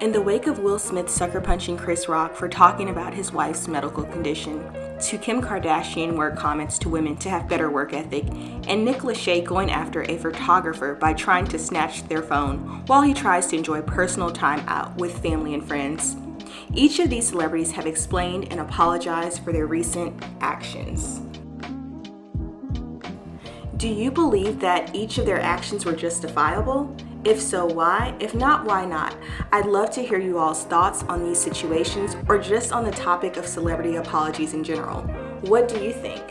In the wake of Will Smith sucker punching Chris Rock for talking about his wife's medical condition, to Kim Kardashian word comments to women to have better work ethic, and Nick Lachey going after a photographer by trying to snatch their phone while he tries to enjoy personal time out with family and friends. Each of these celebrities have explained and apologized for their recent actions. Do you believe that each of their actions were justifiable? If so, why? If not, why not? I'd love to hear you all's thoughts on these situations or just on the topic of celebrity apologies in general. What do you think?